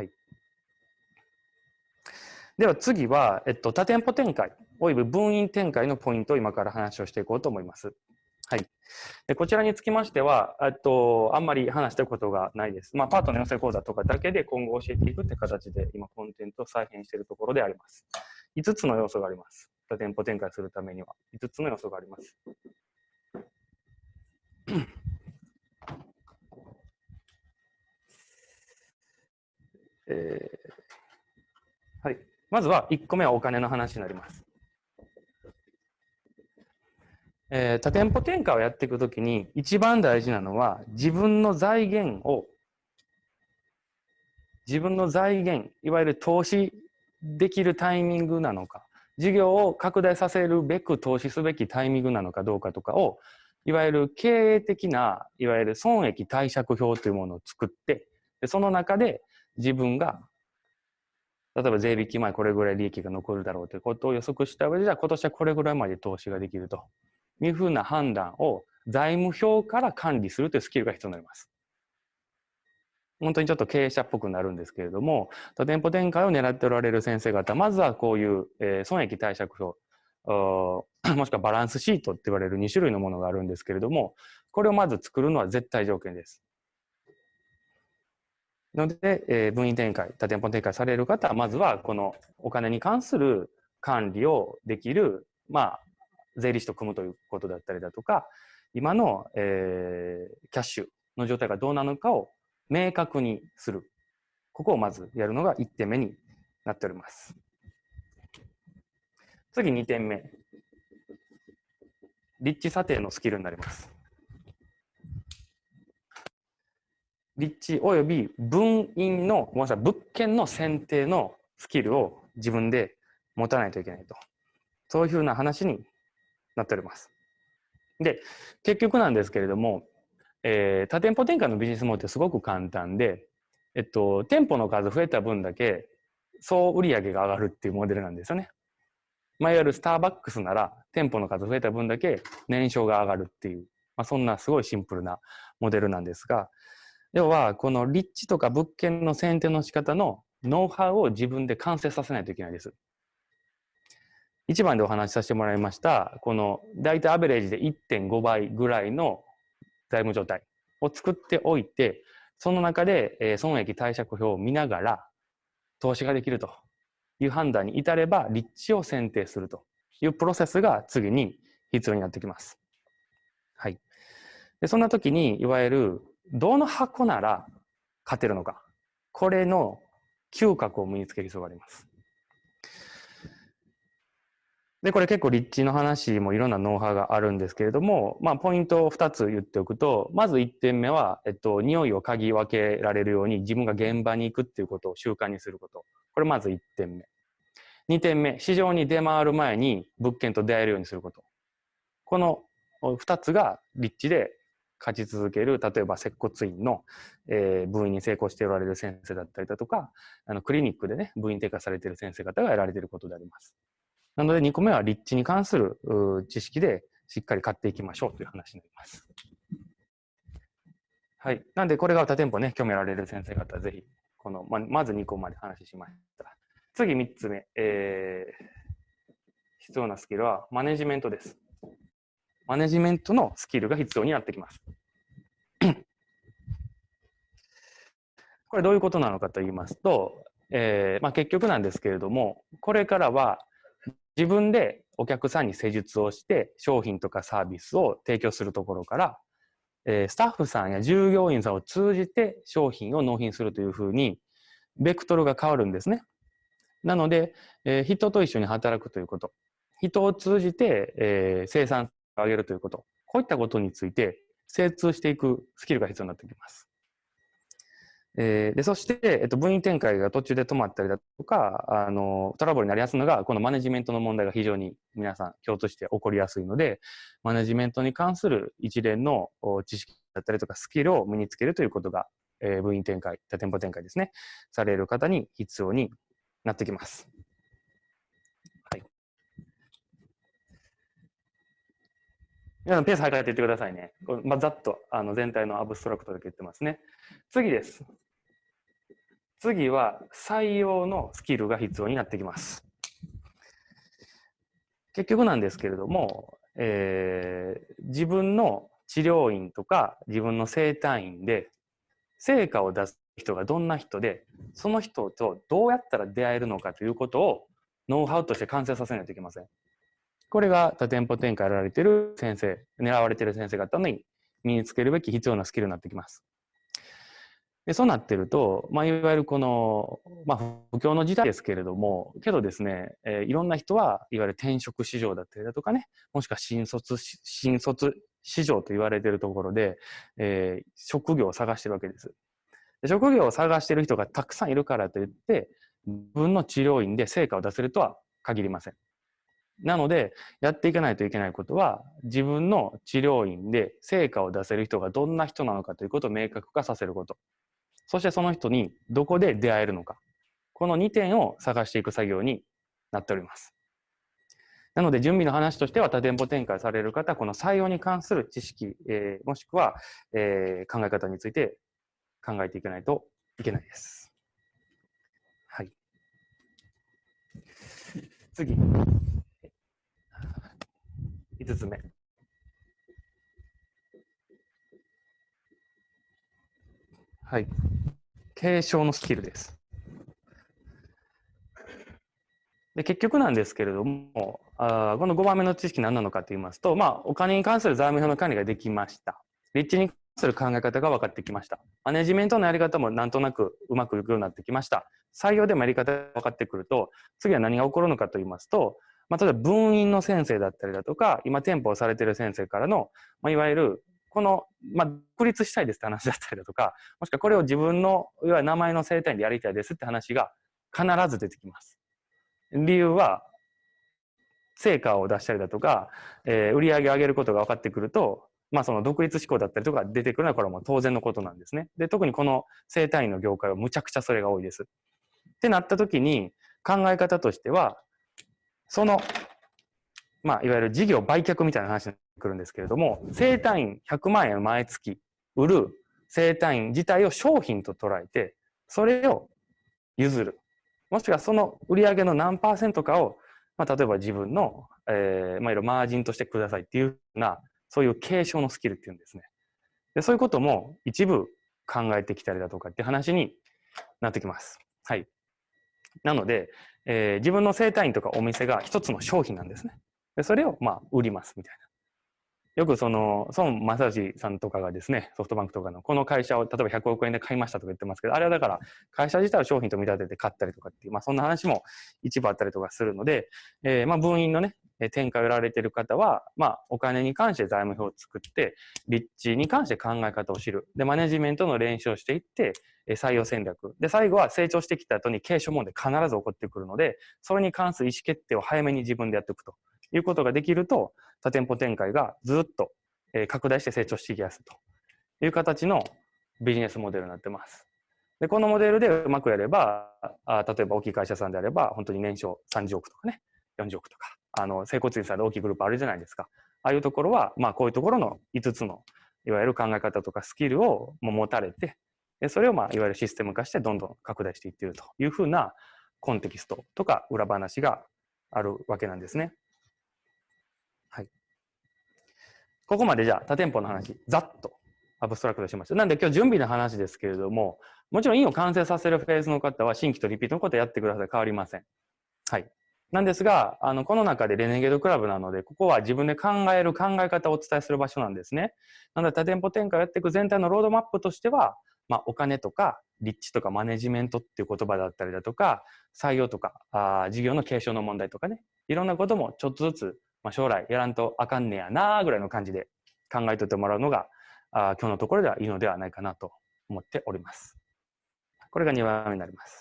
はい。では次は、えっと、多店舗展開、および分院展開のポイントを今から話をしていこうと思います。はい。でこちらにつきましては、えっと、あんまり話したことがないです。まあ、パートの養成講座とかだけで今後教えていくって形で、今、コンテンツを再編しているところであります。5つの要素があります。多店舗展開するためには、5つの要素があります。えー、はい。まずは1個目はお金の話になります。えー、多店舗転換をやっていくときに一番大事なのは自分の財源を自分の財源いわゆる投資できるタイミングなのか事業を拡大させるべく投資すべきタイミングなのかどうかとかをいわゆる経営的ないわゆる損益貸借表というものを作ってその中で自分が例えば税引き前これぐらい利益が残るだろうということを予測した上でじゃあ今年はこれぐらいまで投資ができるというふうな判断を財務表から管理するというスキルが必要になります。本当にちょっと経営者っぽくなるんですけれども、多店舗展開を狙っておられる先生方、まずはこういう、えー、損益貸借表、もしくはバランスシートって言われる2種類のものがあるんですけれども、これをまず作るのは絶対条件です。ので、えー、分院展開、多店舗展開される方は、まずはこのお金に関する管理をできる、まあ、税理士と組むということだったりだとか、今の、えー、キャッシュの状態がどうなのかを明確にする。ここをまずやるのが1点目になっております。次2点目。立地査定のスキルになります。立地および分院の、ごめんなさい、物件の選定のスキルを自分で持たないといけないと。そういうふうな話になっております。で、結局なんですけれども、えー、多店舗展開のビジネスモデルってすごく簡単で、えっと、店舗の数増えた分だけ総売上が上がるっていうモデルなんですよね。まあ、いわゆるスターバックスなら店舗の数増えた分だけ年商が上がるっていう、まあ、そんなすごいシンプルなモデルなんですが、要はこの立地とか物件の選定の仕方のノウハウを自分で完成させないといけないです。1番でお話しさせてもらいました、この大体アベレージで1.5倍ぐらいの財務状態を作っておいて、その中で損益貸借表を見ながら投資ができるという判断に至れば、立地を選定するというプロセスが次に必要になってきます。はい。でそんな時に、いわゆるどの箱なら勝てるのか。これの嗅覚を身につける必要があります。で、これ結構立地の話もいろんなノウハウがあるんですけれども、まあ、ポイントを2つ言っておくと、まず1点目は、えっと、匂いを嗅ぎ分けられるように自分が現場に行くっていうことを習慣にすること。これまず1点目。2点目、市場に出回る前に物件と出会えるようにすること。この2つが立地で勝ち続ける、例えば接骨院の、えー、部員に成功しておられる先生だったりだとか、あのクリニックでね、部員定価されている先生方がやられていることであります。なので2個目は立地に関する知識でしっかり買っていきましょうという話になります。はい。なんでこれが他店舗ね、興味あられる先生方ぜひ、この、ままず2個まで話しました。次3つ目、えー、必要なスキルはマネジメントです。マネジメントのスキルが必要になってきます。これどういうことなのかと言いますと、えーまあ、結局なんですけれども、これからは自分でお客さんに施術をして商品とかサービスを提供するところから、えー、スタッフさんや従業員さんを通じて商品を納品するというふうにベクトルが変わるんですね。なので、えー、人と一緒に働くということ、人を通じて、えー、生産上げるということ、こういったことについて精通していくスキルが必要になってきます。えー、でそして、えっと、分院展開が途中で止まったりだとかあのトラブルになりやすいのがこのマネジメントの問題が非常に皆さん共通して起こりやすいのでマネジメントに関する一連の知識だったりとかスキルを身につけるということが、えー、分院展開多店舗展開ですねされる方に必要になってきます。はい、皆さんペース測っていってくださいね。まあ、ざっとあの全体のアブストラクトだけ言ってますね。次です。次は採用のスキルが必要になってきます。結局なんですけれども、えー、自分の治療院とか自分の整体院で成果を出す人がどんな人でその人とどうやったら出会えるのかということをノウハウとして完成させないといけません。これが多店舗展開やられてる先生、狙われてる先生方に身につけるべき必要なスキルになってきます。でそうなってると、まあ、いわゆるこの、まあ、不況の時代ですけれども、けどですね、えー、いろんな人はいわゆる転職市場だったりだとかね、もしくは新卒、新卒市場と言われているところで、えー、職業を探してるわけです。で職業を探してる人がたくさんいるからといって、自分の治療院で成果を出せるとは限りません。なので、やっていかないといけないことは、自分の治療院で成果を出せる人がどんな人なのかということを明確化させること。そしてその人にどこで出会えるのか。この2点を探していく作業になっております。なので、準備の話としては、多店舗展開される方、この採用に関する知識、えー、もしくは、えー、考え方について考えていかないといけないです。はい。次。5つ目。はい。継承のスキルです。で結局なんですけれどもあ、この5番目の知識何なのかと言いますと、まあ、お金に関する財務表の管理ができました。立地に関する考え方が分かってきました。マネジメントのやり方もなんとなくうまくいくようになってきました。採用でもやり方が分かってくると、次は何が起こるのかと言いますと、まあ、例えば分院の先生だったりだとか、今店舗をされている先生からの、まあ、いわゆるこの、まあ、独立したいですって話だったりだとか、もしくはこれを自分の、いわゆる名前の生態でやりたいですって話が必ず出てきます。理由は、成果を出したりだとか、えー、売り上げを上げることが分かってくると、まあその独立志向だったりとか出てくるのはこれはもう当然のことなんですね。で、特にこの生態院の業界はむちゃくちゃそれが多いです。ってなった時に考え方としては、その、まあいわゆる事業売却みたいな話にくるんですけれども、生体院100万円毎月売る生体院自体を商品と捉えて、それを譲る。もしくはその売上の何パーセントかを、まあ、例えば自分の、えー、まあ、いろいろマージンとしてくださいっていうような、そういう継承のスキルっていうんですね。でそういうことも一部考えてきたりだとかって話になってきます。はい。なので、えー、自分の生体院とかお店が一つの商品なんですね。でそれをまあ売りますみたいな。よくその孫正義さんとかがですねソフトバンクとかのこの会社を例えば100億円で買いましたとか言ってますけどあれはだから会社自体を商品と見立てて買ったりとかっていう、まあ、そんな話も一部あったりとかするので、えー、まあ分院のね展開をやられてる方は、まあ、お金に関して財務表を作って、立地に関して考え方を知る。で、マネジメントの練習をしていって、採用戦略。で、最後は成長してきた後に継承問題必ず起こってくるので、それに関する意思決定を早めに自分でやっておくということができると、多店舗展開がずっと拡大して成長していきやすいという形のビジネスモデルになってます。で、このモデルでうまくやれば、あ例えば大きい会社さんであれば、本当に年商30億とかね、40億とか、あの、整骨院さんで大きいグループあるじゃないですか。ああいうところは、まあ、こういうところの5つの、いわゆる考え方とかスキルをも持たれて、でそれを、まあ、いわゆるシステム化してどんどん拡大していっているというふうなコンテキストとか裏話があるわけなんですね。ここまでじゃあ多店舗の話、ざっとアブストラクトしました。なんで今日準備の話ですけれども、もちろん印を完成させるフェーズの方は新規とリピートのことをやってください。変わりません。はい。なんですが、あの、この中でレネゲードクラブなので、ここは自分で考える考え方をお伝えする場所なんですね。なので多店舗展開をやっていく全体のロードマップとしては、まあ、お金とか立地とかマネジメントっていう言葉だったりだとか、採用とか、あ事業の継承の問題とかね、いろんなこともちょっとずつまあ、将来やらんとあかんねやなぐらいの感じで考えておいてもらうのがあ今日のところではいいのではないかなと思っております。これが2番目になります。